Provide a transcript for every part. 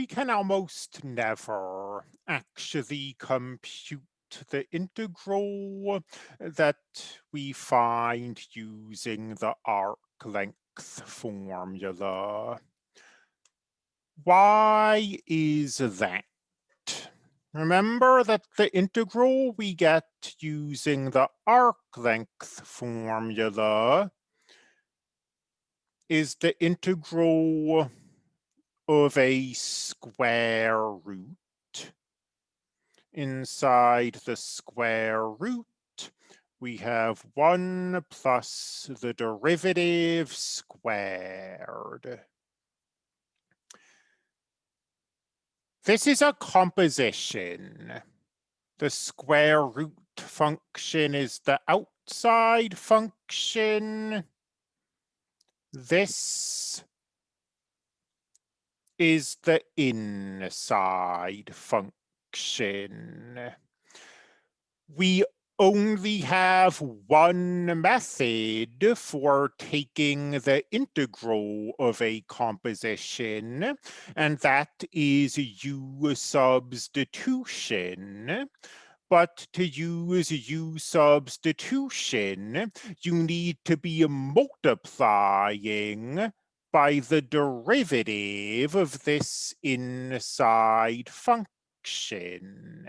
we can almost never actually compute the integral that we find using the arc length formula. Why is that? Remember that the integral we get using the arc length formula is the integral of a square root. Inside the square root, we have 1 plus the derivative squared. This is a composition. The square root function is the outside function. This is the inside function. We only have one method for taking the integral of a composition, and that is U substitution. But to use U substitution, you need to be multiplying by the derivative of this inside function.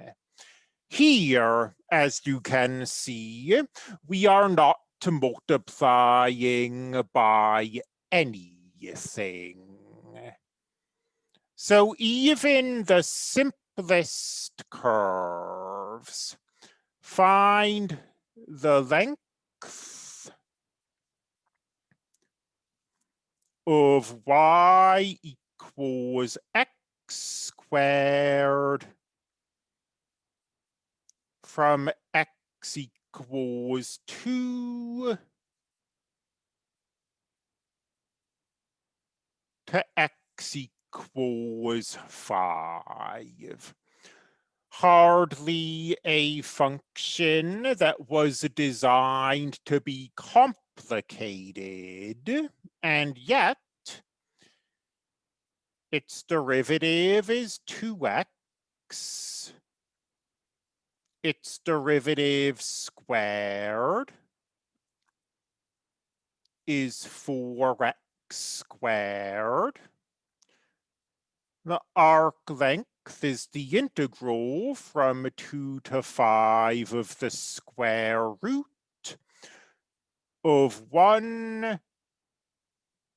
Here, as you can see, we are not multiplying by anything. So even the simplest curves find the length of y equals x squared from x equals 2 to x equals 5. Hardly a function that was designed to be complicated, and yet its derivative is 2x its derivative squared is 4x squared. The arc length is the integral from 2 to 5 of the square root of 1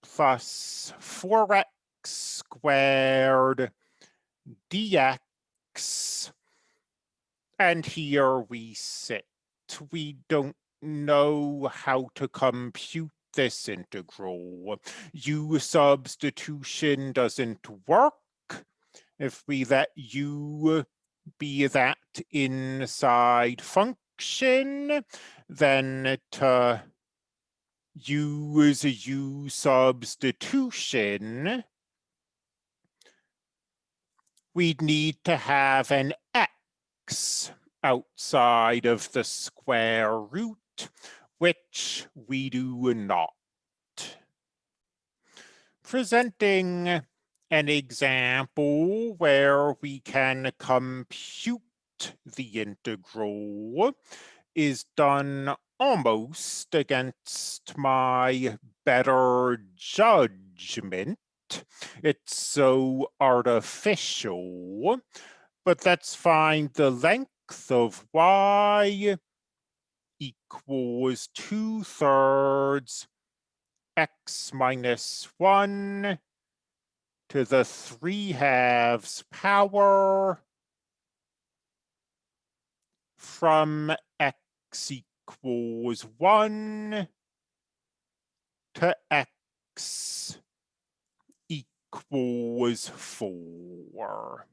plus 4x squared dx and here we sit. We don't know how to compute this integral. U substitution doesn't work. If we let U be that inside function, then to use a u substitution, we'd need to have an X outside of the square root, which we do not. Presenting an example where we can compute the integral is done almost against my better judgment. It's so artificial but let's find the length of y equals two thirds x minus one to the three halves power from x equals one to x equals four.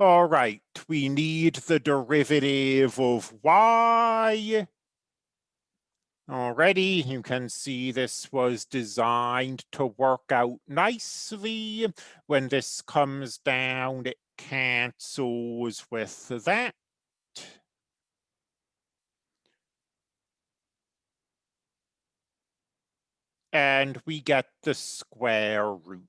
All right, we need the derivative of y. Already, you can see this was designed to work out nicely. When this comes down, it cancels with that. And we get the square root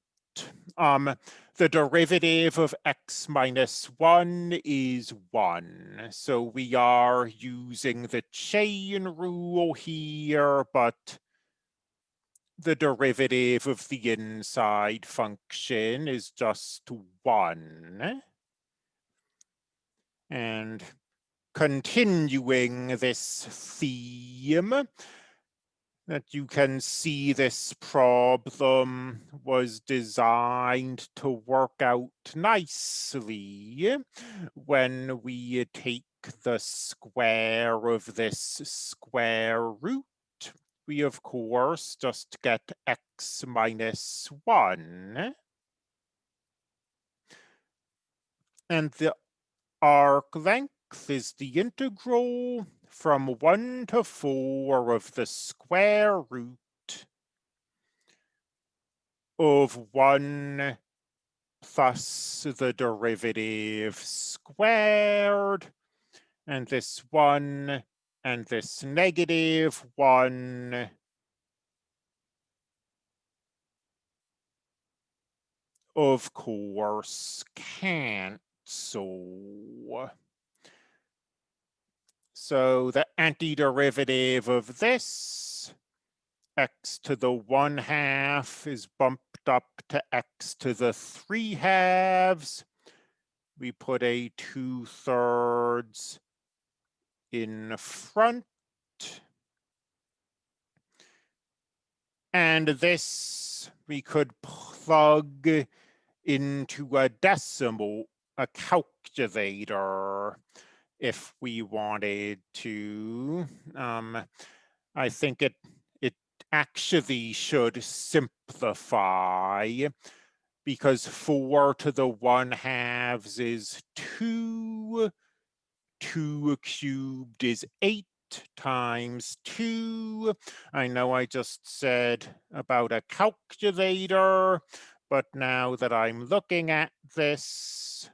um, the derivative of x minus 1 is 1. So we are using the chain rule here, but the derivative of the inside function is just 1. And continuing this theme, that you can see this problem was designed to work out nicely when we take the square of this square root. We, of course, just get x minus 1. And the arc length is the integral from 1 to 4 of the square root of 1 plus the derivative squared, and this 1 and this negative 1 of course cancel. So the antiderivative of this, x to the 1 half is bumped up to x to the 3 halves. We put a 2 thirds in front. And this we could plug into a decimal, a calculator if we wanted to. Um, I think it it actually should simplify because four to the one halves is two, two cubed is eight times two. I know I just said about a calculator, but now that I'm looking at this,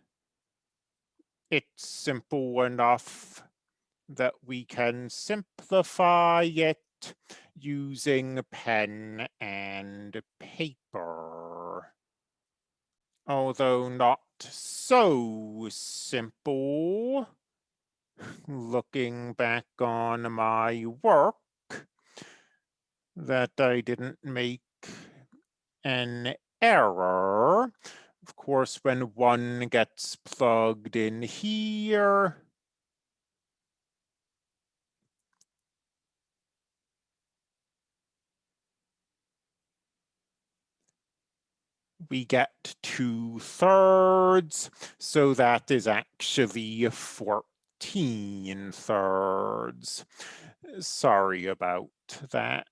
it's simple enough that we can simplify it using pen and paper. Although not so simple, looking back on my work, that I didn't make an error. Of course, when one gets plugged in here, we get two thirds, so that is actually 14 thirds. Sorry about that.